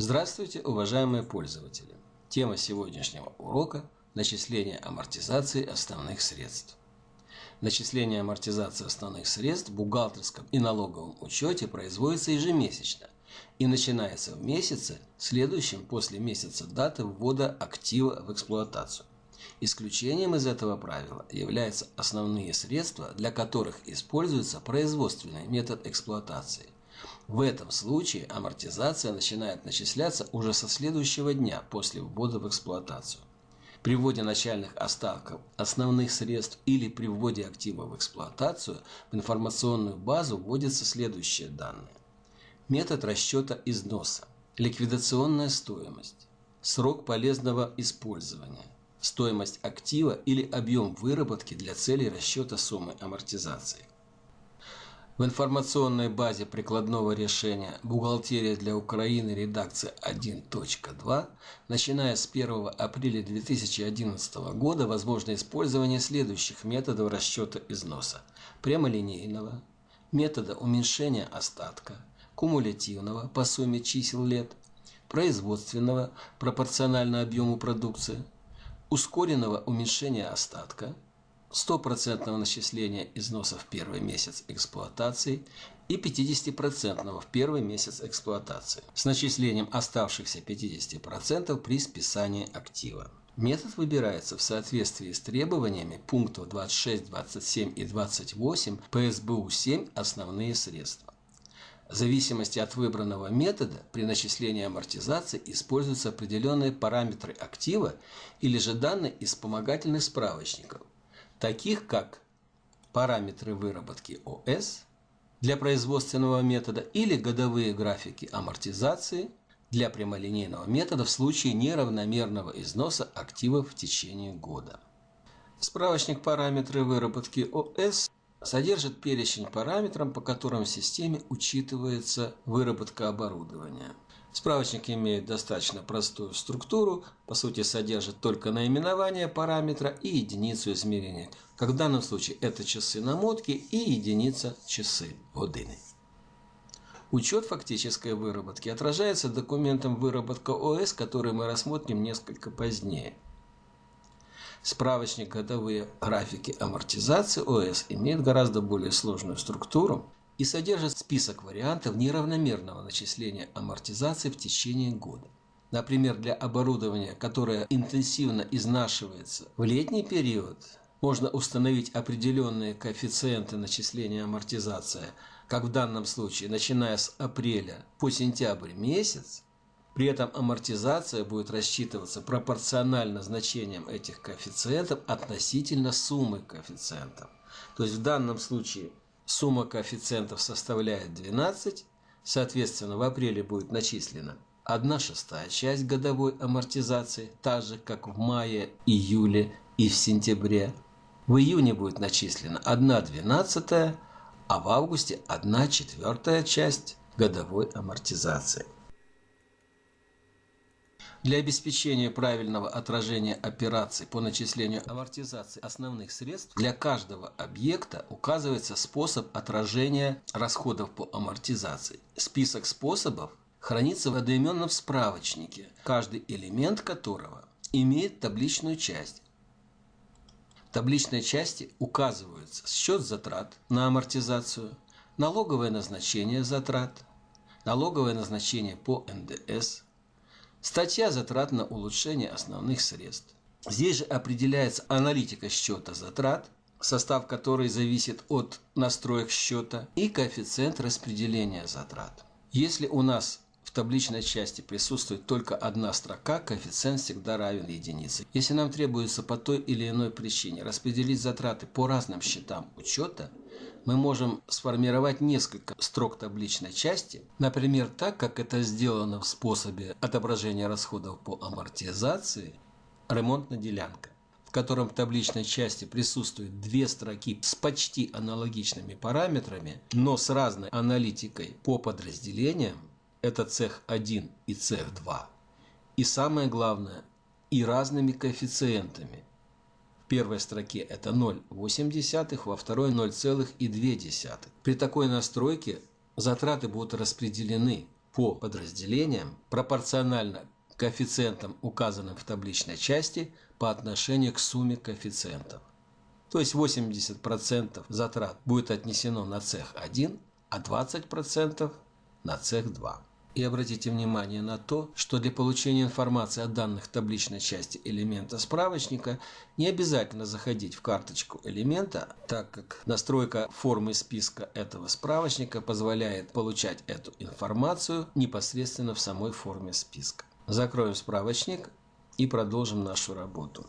Здравствуйте, уважаемые пользователи! Тема сегодняшнего урока – начисление амортизации основных средств. Начисление амортизации основных средств в бухгалтерском и налоговом учете производится ежемесячно и начинается в месяце, следующем после месяца даты ввода актива в эксплуатацию. Исключением из этого правила являются основные средства, для которых используется производственный метод эксплуатации. В этом случае амортизация начинает начисляться уже со следующего дня после ввода в эксплуатацию. При вводе начальных остатков основных средств или при вводе актива в эксплуатацию в информационную базу вводятся следующие данные. Метод расчета износа, ликвидационная стоимость, срок полезного использования, стоимость актива или объем выработки для целей расчета суммы амортизации. В информационной базе прикладного решения «Бухгалтерия для Украины. Редакция 1.2» начиная с 1 апреля 2011 года возможно использование следующих методов расчета износа. Прямолинейного, метода уменьшения остатка, кумулятивного по сумме чисел лет, производственного пропорционально объему продукции, ускоренного уменьшения остатка – стопроцентного начисления износа в первый месяц эксплуатации и 50% в первый месяц эксплуатации с начислением оставшихся 50% при списании актива. Метод выбирается в соответствии с требованиями пунктов 26, 27 и 28 ПСБУ-7 «Основные средства». В зависимости от выбранного метода при начислении амортизации используются определенные параметры актива или же данные из вспомогательных справочников, таких как параметры выработки ОС для производственного метода или годовые графики амортизации для прямолинейного метода в случае неравномерного износа активов в течение года. Справочник параметры выработки ОС содержит перечень параметров, по которым в системе учитывается выработка оборудования. Справочник имеет достаточно простую структуру, по сути содержит только наименование параметра и единицу измерения, как в данном случае это часы намотки и единица часы годины. Учет фактической выработки отражается документом выработка ОС, который мы рассмотрим несколько позднее. Справочник годовые графики амортизации ОС имеет гораздо более сложную структуру, и содержит список вариантов неравномерного начисления амортизации в течение года. Например, для оборудования, которое интенсивно изнашивается в летний период, можно установить определенные коэффициенты начисления амортизации, как в данном случае, начиная с апреля по сентябрь месяц, при этом амортизация будет рассчитываться пропорционально значениям этих коэффициентов относительно суммы коэффициентов. То есть в данном случае Сумма коэффициентов составляет 12, соответственно, в апреле будет начислена 1 шестая часть годовой амортизации, так же, как в мае, июле и в сентябре. В июне будет начислена 1 двенадцатая, а в августе 1 четвертая часть годовой амортизации. Для обеспечения правильного отражения операций по начислению амортизации основных средств для каждого объекта указывается способ отражения расходов по амортизации. Список способов хранится в одноименном справочнике, каждый элемент которого имеет табличную часть. В табличной части указываются счет затрат на амортизацию, налоговое назначение затрат, налоговое назначение по НДС – Статья затрат на улучшение основных средств. Здесь же определяется аналитика счета затрат, состав которой зависит от настроек счета, и коэффициент распределения затрат. Если у нас в табличной части присутствует только одна строка, коэффициент всегда равен единице. Если нам требуется по той или иной причине распределить затраты по разным счетам учета, мы можем сформировать несколько строк табличной части, например, так, как это сделано в способе отображения расходов по амортизации ремонтная делянка в котором в табличной части присутствуют две строки с почти аналогичными параметрами, но с разной аналитикой по подразделениям, это цех 1 и цех 2. И самое главное, и разными коэффициентами, первой строке это 0,8, во второй 0,2. При такой настройке затраты будут распределены по подразделениям пропорционально коэффициентам, указанным в табличной части, по отношению к сумме коэффициентов. То есть 80% затрат будет отнесено на цех 1, а 20% на цех 2. И обратите внимание на то, что для получения информации о данных табличной части элемента справочника не обязательно заходить в карточку элемента, так как настройка формы списка этого справочника позволяет получать эту информацию непосредственно в самой форме списка. Закроем справочник и продолжим нашу работу.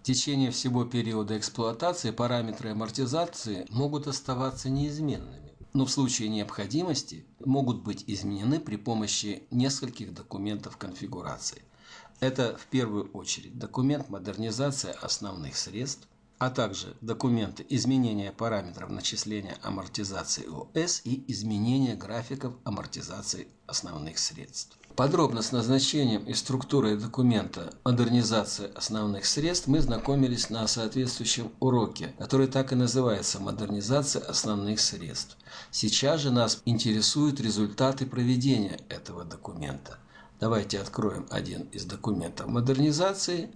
В течение всего периода эксплуатации параметры амортизации могут оставаться неизменными но в случае необходимости могут быть изменены при помощи нескольких документов конфигурации. Это в первую очередь документ модернизация основных средств, а также документы изменения параметров начисления амортизации ОС и изменения графиков амортизации основных средств. Подробно с назначением и структурой документа «Модернизация основных средств» мы знакомились на соответствующем уроке, который так и называется «Модернизация основных средств». Сейчас же нас интересуют результаты проведения этого документа. Давайте откроем один из документов модернизации,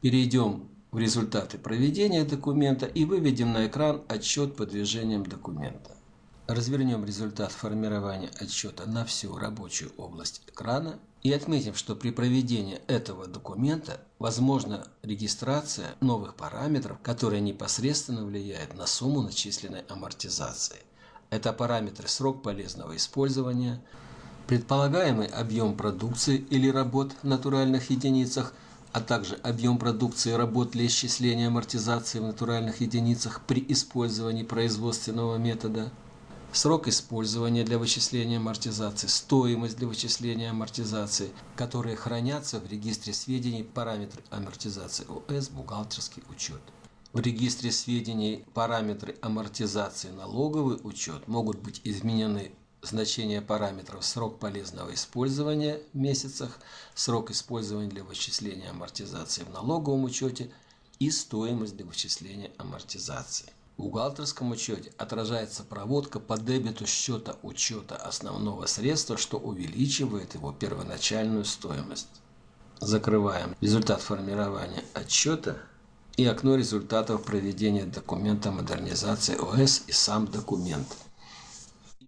перейдем в результаты проведения документа и выведем на экран отчет по движениям документа. Развернем результат формирования отчета на всю рабочую область экрана и отметим, что при проведении этого документа возможна регистрация новых параметров, которые непосредственно влияют на сумму начисленной амортизации. Это параметры срок полезного использования, предполагаемый объем продукции или работ в натуральных единицах, а также объем продукции работ для исчисления амортизации в натуральных единицах при использовании производственного метода – срок использования для вычисления амортизации, стоимость для вычисления амортизации, которые хранятся в регистре сведений параметры амортизации ОС, бухгалтерский учет. В регистре сведений параметры амортизации налоговый учет могут быть изменены значения параметров срок полезного использования в месяцах, срок использования для вычисления амортизации в налоговом учете и стоимость для вычисления амортизации. Бухгалтерском учете отражается проводка по дебету счета учета основного средства, что увеличивает его первоначальную стоимость. Закрываем результат формирования отчета и окно результатов проведения документа модернизации ОС и сам документ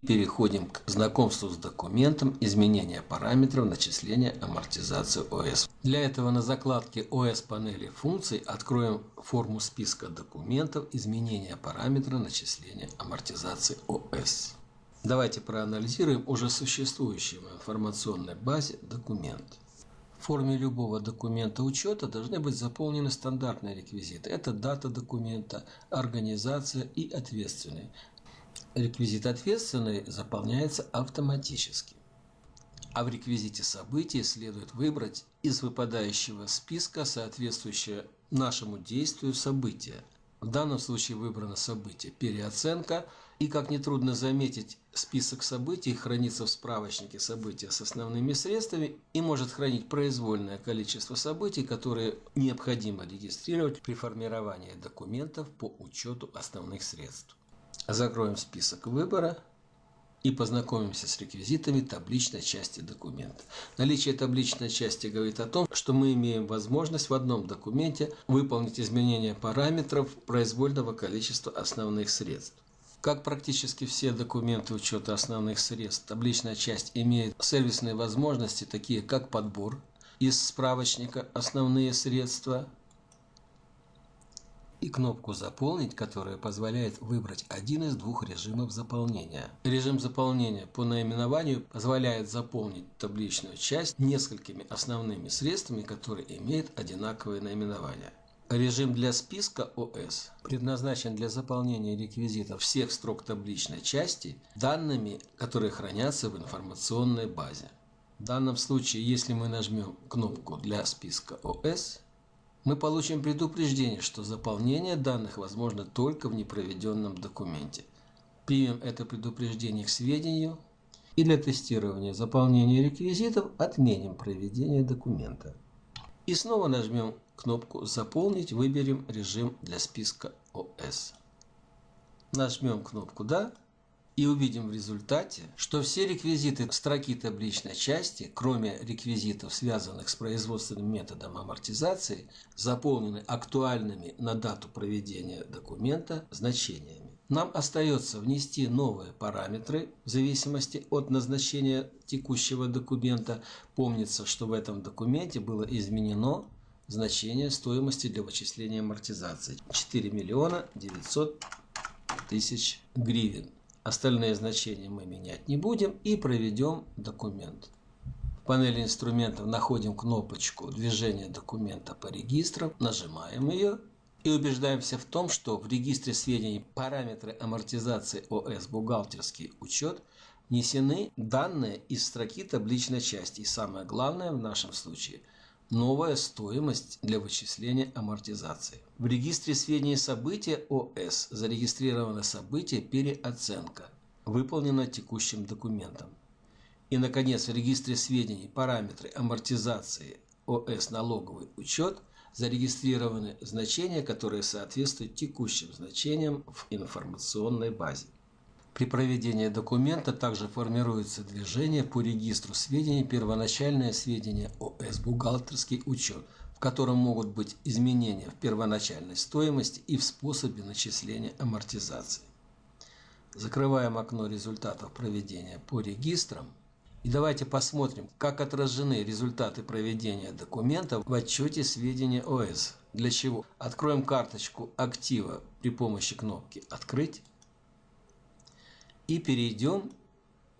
переходим к знакомству с документом изменения параметров начисления амортизации ОС. Для этого на закладке ОС панели функций откроем форму списка документов изменения параметра начисления амортизации ОС. Давайте проанализируем уже существующий в информационной базе документ. В форме любого документа учета должны быть заполнены стандартные реквизиты. Это дата документа, организация и ответственный. Реквизит ответственный заполняется автоматически. А в реквизите событий следует выбрать из выпадающего списка соответствующее нашему действию событие. В данном случае выбрано событие переоценка, и, как нетрудно заметить, список событий хранится в справочнике события с основными средствами и может хранить произвольное количество событий, которые необходимо регистрировать при формировании документов по учету основных средств. Закроем список выбора и познакомимся с реквизитами табличной части документа. Наличие табличной части говорит о том, что мы имеем возможность в одном документе выполнить изменения параметров произвольного количества основных средств. Как практически все документы учета основных средств, табличная часть имеет сервисные возможности, такие как подбор из справочника «Основные средства», и кнопку «Заполнить», которая позволяет выбрать один из двух режимов заполнения. Режим заполнения по наименованию позволяет заполнить табличную часть несколькими основными средствами, которые имеют одинаковое наименование. Режим для списка ОС предназначен для заполнения реквизитов всех строк табличной части данными, которые хранятся в информационной базе. В данном случае, если мы нажмем кнопку для списка ОС, мы получим предупреждение, что заполнение данных возможно только в непроведенном документе. Примем это предупреждение к сведению и для тестирования заполнения реквизитов отменим проведение документа. И снова нажмем кнопку «Заполнить», выберем режим для списка ОС. Нажмем кнопку «Да» и увидим в результате, что все реквизиты строки табличной части, кроме реквизитов, связанных с производственным методом амортизации, заполнены актуальными на дату проведения документа значениями. Нам остается внести новые параметры в зависимости от назначения текущего документа. Помнится, что в этом документе было изменено значение стоимости для вычисления амортизации 4 миллиона 900 тысяч гривен. Остальные значения мы менять не будем и проведем документ. В панели инструментов находим кнопочку движения документа по регистрам, нажимаем ее и убеждаемся в том, что в регистре сведений параметры амортизации ОС бухгалтерский учет внесены данные из строки табличной части. И самое главное в нашем случае – новая стоимость для вычисления амортизации. В регистре сведений события ОС зарегистрировано событие переоценка, выполнено текущим документом. И, наконец, в регистре сведений параметры амортизации ОС налоговый учет зарегистрированы значения, которые соответствуют текущим значениям в информационной базе. При проведении документа также формируется движение по регистру сведений первоначальное сведения ОС бухгалтерский учет, в котором могут быть изменения в первоначальной стоимости и в способе начисления амортизации. Закрываем окно результатов проведения по регистрам и давайте посмотрим, как отражены результаты проведения документа в отчете сведения ОС. Для чего? Откроем карточку актива при помощи кнопки «Открыть» и перейдем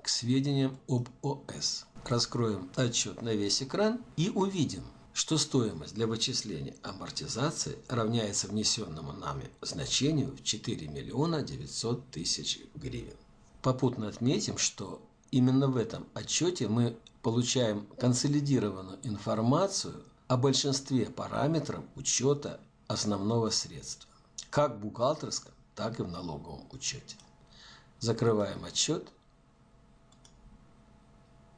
к сведениям об ОС. Раскроем отчет на весь экран и увидим, что стоимость для вычисления амортизации равняется внесенному нами значению в 4 миллиона 900 тысяч гривен. Попутно отметим, что именно в этом отчете мы получаем консолидированную информацию о большинстве параметров учета основного средства, как в бухгалтерском, так и в налоговом учете. Закрываем отчет.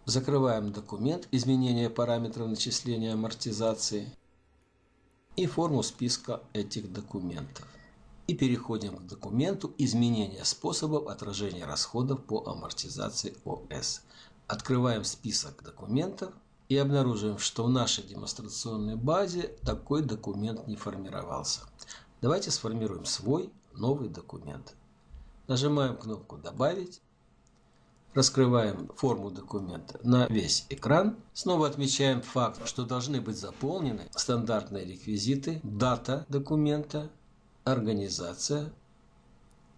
Закрываем документ изменения параметров начисления амортизации и форму списка этих документов. И переходим к документу изменения способов отражения расходов по амортизации ОС. Открываем список документов и обнаруживаем, что в нашей демонстрационной базе такой документ не формировался. Давайте сформируем свой новый документ. Нажимаем кнопку «Добавить». Раскрываем форму документа на весь экран. Снова отмечаем факт, что должны быть заполнены стандартные реквизиты, дата документа, организация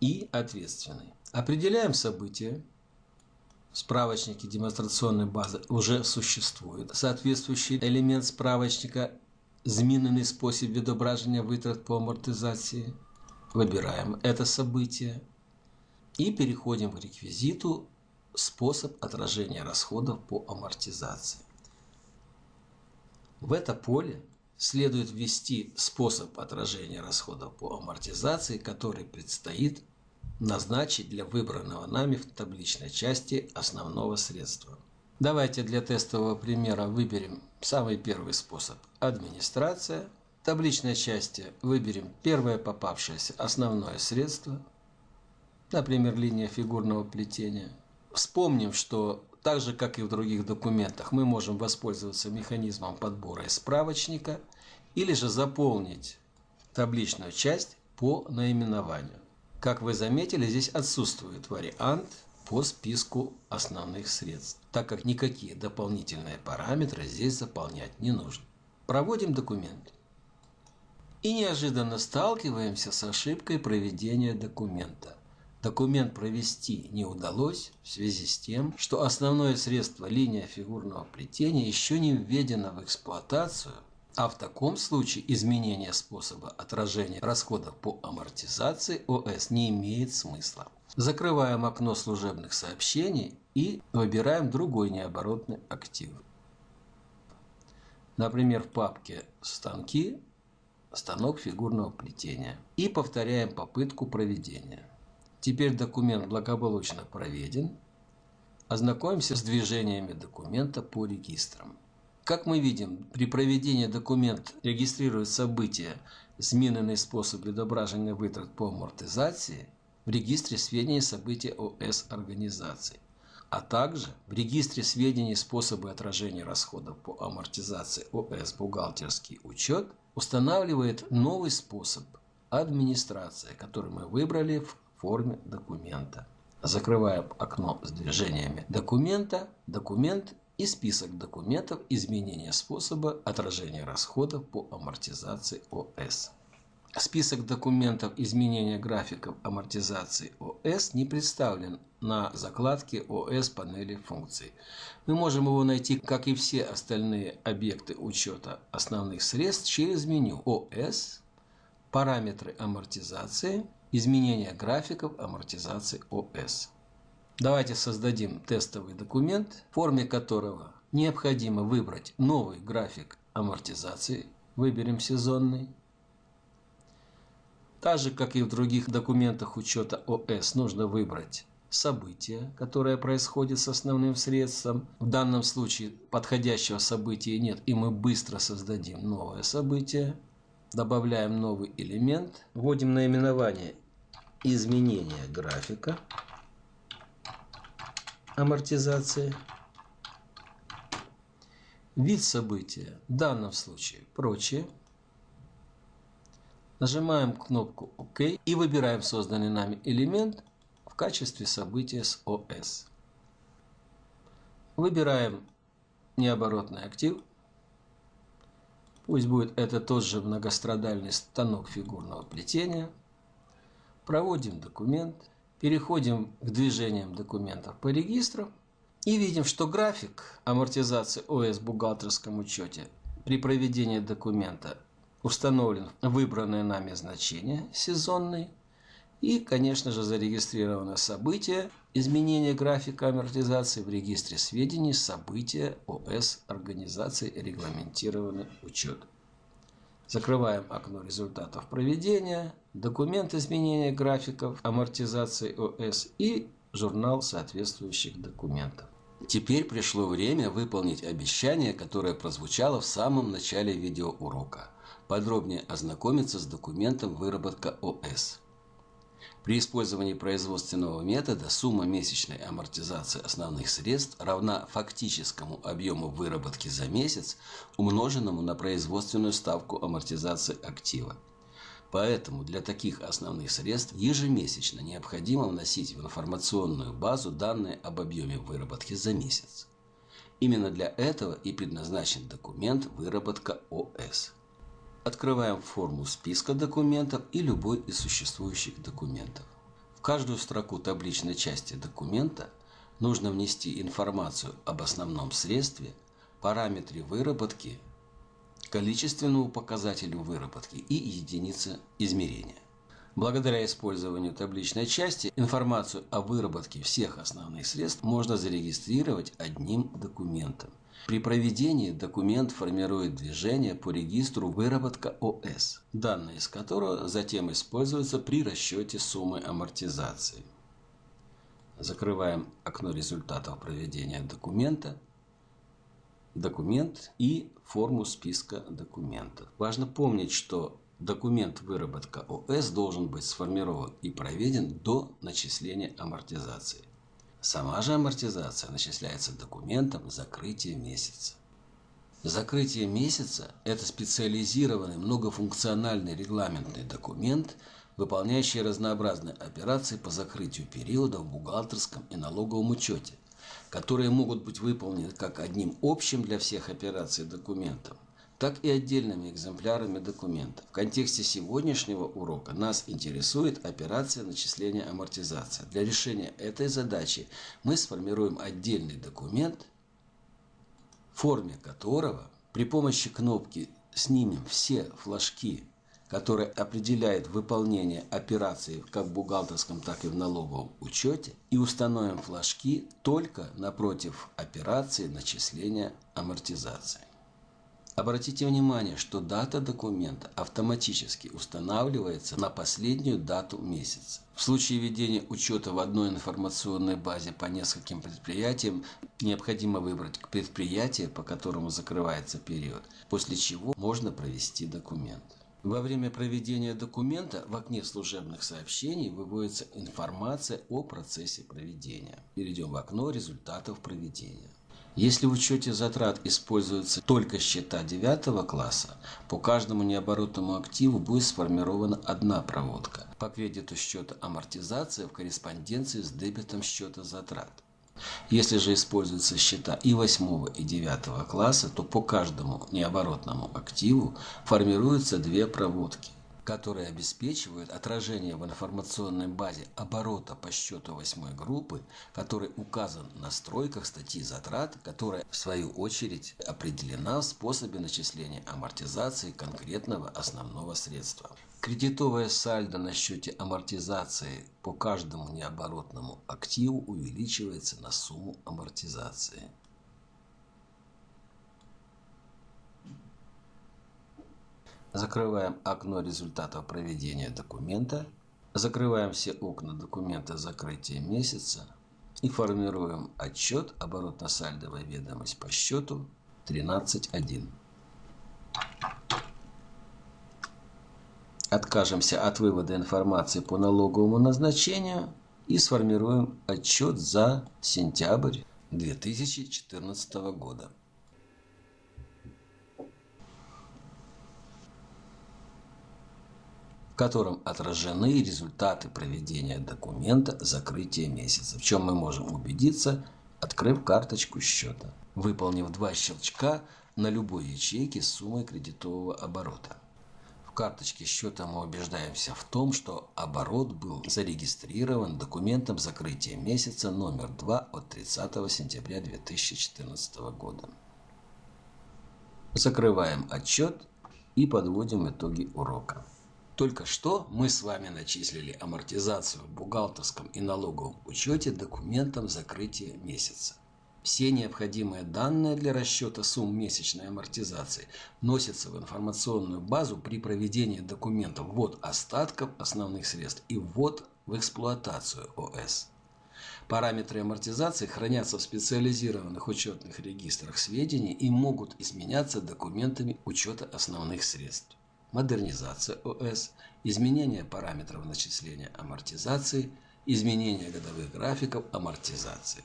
и ответственный. Определяем события. В справочнике демонстрационной базы уже существует соответствующий элемент справочника «Змінений способ відображення витрат по амортизации». Выбираем это событие. И переходим к реквизиту «Способ отражения расходов по амортизации». В это поле следует ввести способ отражения расходов по амортизации, который предстоит назначить для выбранного нами в табличной части основного средства. Давайте для тестового примера выберем самый первый способ – администрация. В табличной части выберем первое попавшееся основное средство – например, линия фигурного плетения. Вспомним, что так же, как и в других документах, мы можем воспользоваться механизмом подбора из справочника или же заполнить табличную часть по наименованию. Как вы заметили, здесь отсутствует вариант по списку основных средств, так как никакие дополнительные параметры здесь заполнять не нужно. Проводим документ. И неожиданно сталкиваемся с ошибкой проведения документа. Документ провести не удалось в связи с тем, что основное средство линия фигурного плетения еще не введено в эксплуатацию, а в таком случае изменение способа отражения расходов по амортизации ОС не имеет смысла. Закрываем окно служебных сообщений и выбираем другой необоротный актив. Например, в папке «Станки» станок фигурного плетения. И повторяем попытку проведения. Теперь документ благополучно проведен. Ознакомимся с движениями документа по регистрам. Как мы видим, при проведении документ регистрирует события, змінений способ відображення витрат по амортизации, в регистре сведений событий ОС организации, а также в регистре сведений способы отражения расходов по амортизации ОС бухгалтерский учет устанавливает новый способ администрации, который мы выбрали в форме документа. Закрываем окно с движениями документа, документ и список документов изменения способа отражения расходов по амортизации ОС. Список документов изменения графиков амортизации ОС не представлен на закладке ОС панели функций. Мы можем его найти, как и все остальные объекты учета основных средств, через меню ОС, параметры амортизации, изменения графиков амортизации ОС. Давайте создадим тестовый документ, в форме которого необходимо выбрать новый график амортизации. Выберем сезонный. Так же, как и в других документах учета ОС, нужно выбрать событие, которое происходит с основным средством. В данном случае подходящего события нет, и мы быстро создадим новое событие. Добавляем новый элемент, вводим наименование изменения графика амортизации. Вид события, в данном случае прочее. Нажимаем кнопку ОК и выбираем созданный нами элемент в качестве события с ОС. Выбираем необоротный актив. Пусть будет это тот же многострадальный станок фигурного плетения. Проводим документ. Переходим к движениям документов по регистру и видим, что график амортизации ОС в бухгалтерском учете при проведении документа установлен выбранное нами значение сезонный и, конечно же, зарегистрировано событие изменения графика амортизации в регистре сведений события ОС организации регламентированный учет. Закрываем окно результатов проведения, документ изменения графиков амортизации ОС и журнал соответствующих документов. Теперь пришло время выполнить обещание, которое прозвучало в самом начале видеоурока. Подробнее ознакомиться с документом выработка ОС. При использовании производственного метода сумма месячной амортизации основных средств равна фактическому объему выработки за месяц, умноженному на производственную ставку амортизации актива. Поэтому для таких основных средств ежемесячно необходимо вносить в информационную базу данные об объеме выработки за месяц. Именно для этого и предназначен документ выработка ОС. Открываем форму списка документов и любой из существующих документов. В каждую строку табличной части документа нужно внести информацию об основном средстве, параметре выработки, количественному показателю выработки и единице измерения. Благодаря использованию табличной части информацию о выработке всех основных средств можно зарегистрировать одним документом – при проведении документ формирует движение по регистру выработка ОС, данные из которого затем используются при расчете суммы амортизации. Закрываем окно результатов проведения документа, документ и форму списка документов. Важно помнить, что документ выработка ОС должен быть сформирован и проведен до начисления амортизации. Сама же амортизация начисляется документом закрытия месяца. Закрытие месяца – это специализированный многофункциональный регламентный документ, выполняющий разнообразные операции по закрытию периода в бухгалтерском и налоговом учете, которые могут быть выполнены как одним общим для всех операций документом, так и отдельными экземплярами документов. В контексте сегодняшнего урока нас интересует операция начисления амортизации. Для решения этой задачи мы сформируем отдельный документ, в форме которого при помощи кнопки «Снимем все флажки», которые определяют выполнение операций как в бухгалтерском, так и в налоговом учете, и установим флажки только напротив операции начисления амортизации. Обратите внимание, что дата документа автоматически устанавливается на последнюю дату месяца. В случае ведения учета в одной информационной базе по нескольким предприятиям, необходимо выбрать предприятие, по которому закрывается период, после чего можно провести документ. Во время проведения документа в окне служебных сообщений выводится информация о процессе проведения. Перейдем в окно результатов проведения. Если в учете затрат используются только счета 9 класса, по каждому необоротному активу будет сформирована одна проводка по кредиту счета амортизация в корреспонденции с дебетом счета затрат. Если же используются счета и 8 и 9 класса, то по каждому необоротному активу формируются две проводки, которые обеспечивают отражение в информационной базе оборота по счету 8 группы, который указан на стройках статьи затрат, которая в свою очередь определена в способе начисления амортизации конкретного основного средства. Кредитовое сальдо на счете амортизации по каждому необоротному активу увеличивается на сумму амортизации. Закрываем окно результатов проведения документа. Закрываем все окна документа закрытия месяца и формируем отчет оборотно-сальдовая ведомость по счету 13.1. Откажемся от вывода информации по налоговому назначению и сформируем отчет за сентябрь 2014 года. Котором отражены результаты проведения документа закрытия месяца, в чем мы можем убедиться, открыв карточку счета, выполнив два щелчка на любой ячейке с суммой кредитового оборота карточке счета мы убеждаемся в том, что оборот был зарегистрирован документом закрытия месяца номер 2 от 30 сентября 2014 года. Закрываем отчет и подводим итоги урока. Только что мы с вами начислили амортизацию в бухгалтерском и налоговом учете документом закрытия месяца. Все необходимые данные для расчета сумм месячной амортизации вносятся в информационную базу при проведении документов ввод остатков основных средств и ввод в эксплуатацию ОС. Параметры амортизации хранятся в специализированных учетных регистрах сведений и могут изменяться документами учета основных средств. Модернизация ОС, изменение параметров начисления амортизации, изменение годовых графиков амортизации.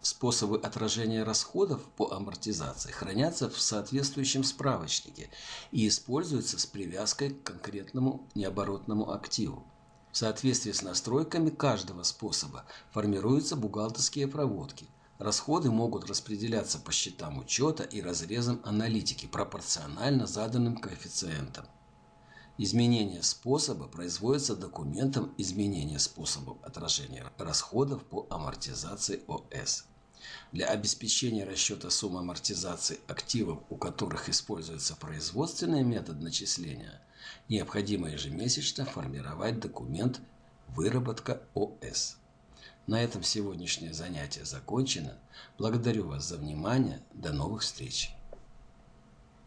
Способы отражения расходов по амортизации хранятся в соответствующем справочнике и используются с привязкой к конкретному необоротному активу. В соответствии с настройками каждого способа формируются бухгалтерские проводки. Расходы могут распределяться по счетам учета и разрезам аналитики пропорционально заданным коэффициентам. Изменение способа производится документом изменения способов отражения расходов по амортизации ОС. Для обеспечения расчета суммы амортизации активов, у которых используется производственный метод начисления, необходимо ежемесячно формировать документ «Выработка ОС». На этом сегодняшнее занятие закончено. Благодарю вас за внимание. До новых встреч!